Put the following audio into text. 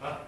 あ